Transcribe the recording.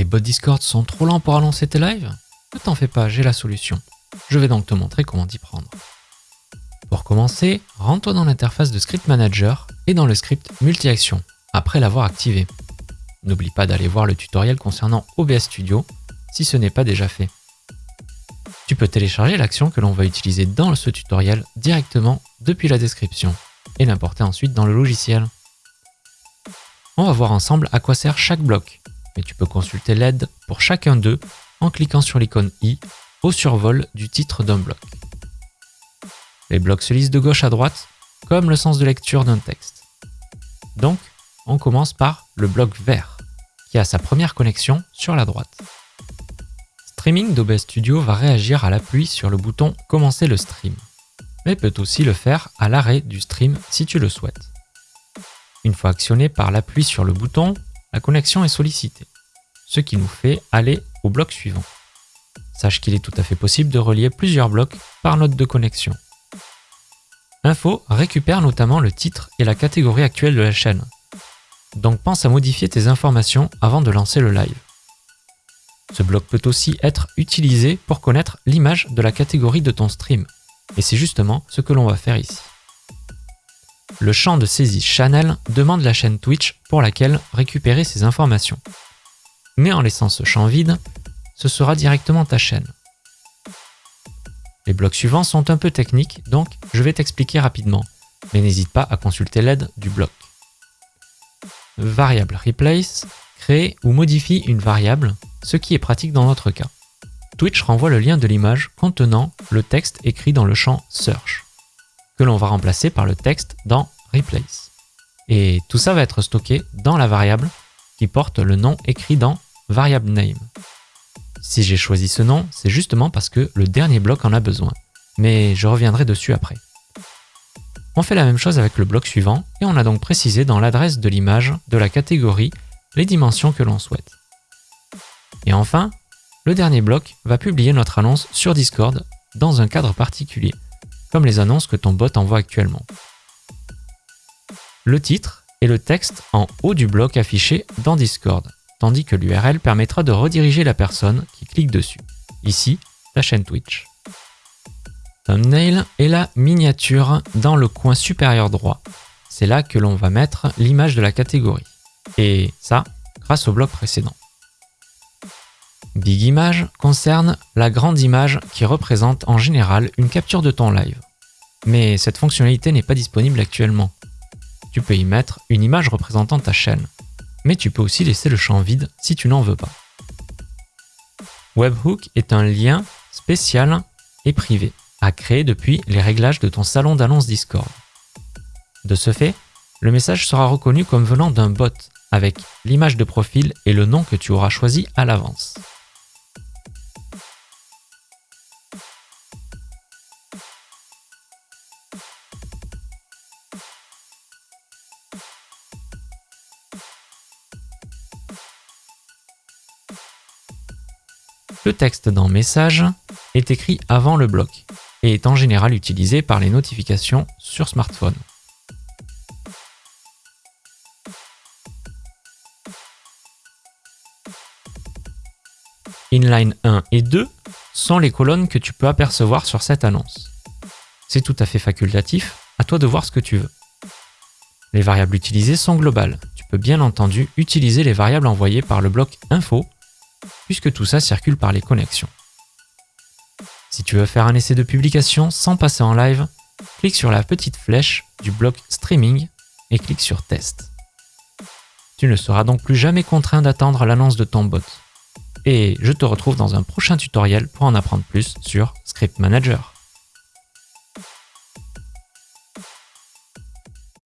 Les bots Discord sont trop lents pour annoncer tes lives Ne t'en fais pas, j'ai la solution. Je vais donc te montrer comment t'y prendre. Pour commencer, rends-toi dans l'interface de Script Manager et dans le script multi-action, après l'avoir activé. N'oublie pas d'aller voir le tutoriel concernant OBS Studio si ce n'est pas déjà fait. Tu peux télécharger l'action que l'on va utiliser dans ce tutoriel directement depuis la description et l'importer ensuite dans le logiciel. On va voir ensemble à quoi sert chaque bloc, mais tu peux consulter l'aide pour chacun d'eux en cliquant sur l'icône i au survol du titre d'un bloc. Les blocs se lisent de gauche à droite, comme le sens de lecture d'un texte. Donc, on commence par le bloc vert, qui a sa première connexion sur la droite. Streaming d'OBS Studio va réagir à l'appui sur le bouton « Commencer le stream », mais peut aussi le faire à l'arrêt du stream si tu le souhaites. Une fois actionné par l'appui sur le bouton, la connexion est sollicitée, ce qui nous fait aller au bloc suivant. Sache qu'il est tout à fait possible de relier plusieurs blocs par note de connexion. Info récupère notamment le titre et la catégorie actuelle de la chaîne. Donc pense à modifier tes informations avant de lancer le live. Ce bloc peut aussi être utilisé pour connaître l'image de la catégorie de ton stream. Et c'est justement ce que l'on va faire ici. Le champ de saisie Channel demande la chaîne Twitch pour laquelle récupérer ces informations. Mais en laissant ce champ vide, ce sera directement ta chaîne. Les blocs suivants sont un peu techniques, donc je vais t'expliquer rapidement, mais n'hésite pas à consulter l'aide du bloc. Variable replace crée ou modifie une variable, ce qui est pratique dans notre cas. Twitch renvoie le lien de l'image contenant le texte écrit dans le champ search, que l'on va remplacer par le texte dans replace. Et tout ça va être stocké dans la variable qui porte le nom écrit dans variable name. Si j'ai choisi ce nom, c'est justement parce que le dernier bloc en a besoin, mais je reviendrai dessus après. On fait la même chose avec le bloc suivant et on a donc précisé dans l'adresse de l'image de la catégorie les dimensions que l'on souhaite. Et enfin, le dernier bloc va publier notre annonce sur Discord dans un cadre particulier, comme les annonces que ton bot envoie actuellement. Le titre est le texte en haut du bloc affiché dans Discord, tandis que l'URL permettra de rediriger la personne qui clique dessus. Ici, ta chaîne Twitch. Thumbnail est la miniature dans le coin supérieur droit. C'est là que l'on va mettre l'image de la catégorie. Et ça, grâce au bloc précédent. Big Image concerne la grande image qui représente en général une capture de ton live. Mais cette fonctionnalité n'est pas disponible actuellement. Tu peux y mettre une image représentant ta chaîne mais tu peux aussi laisser le champ vide si tu n'en veux pas. Webhook est un lien spécial et privé à créer depuis les réglages de ton salon d'annonce Discord. De ce fait, le message sera reconnu comme venant d'un bot avec l'image de profil et le nom que tu auras choisi à l'avance. Le texte dans Message est écrit avant le bloc et est en général utilisé par les notifications sur smartphone. Inline 1 et 2 sont les colonnes que tu peux apercevoir sur cette annonce. C'est tout à fait facultatif, à toi de voir ce que tu veux. Les variables utilisées sont globales. Tu peux bien entendu utiliser les variables envoyées par le bloc info puisque tout ça circule par les connexions. Si tu veux faire un essai de publication sans passer en live, clique sur la petite flèche du bloc Streaming et clique sur Test. Tu ne seras donc plus jamais contraint d'attendre l'annonce de ton bot. Et je te retrouve dans un prochain tutoriel pour en apprendre plus sur Script Manager.